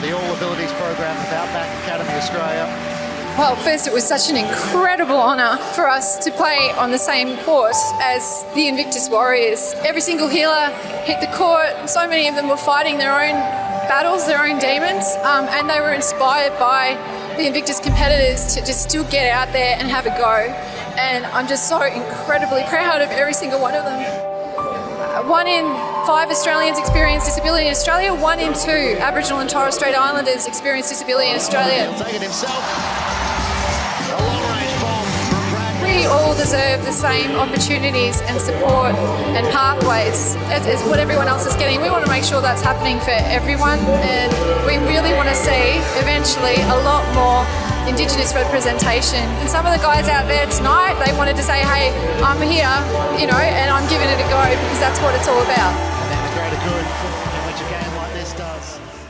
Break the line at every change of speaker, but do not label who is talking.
the All Abilities program with Outback Academy Australia.
Well, first, it was such an incredible honour for us to play on the same court as the Invictus Warriors. Every single healer hit the court. So many of them were fighting their own battles, their own demons, um, and they were inspired by the Invictus competitors to just still get out there and have a go. And I'm just so incredibly proud of every single one of them. Uh, one in five Australians experience disability in Australia, one in two Aboriginal and Torres Strait Islanders experience disability in Australia. We all deserve the same opportunities and support and pathways as, as what everyone else is getting. We want to make sure that's happening for everyone, and we really want to see eventually a lot more Indigenous representation. And some of the guys out there tonight, they wanted to say, hey, I'm here, you know, and I'm giving it a go that's what it's all about. And good a game like this does.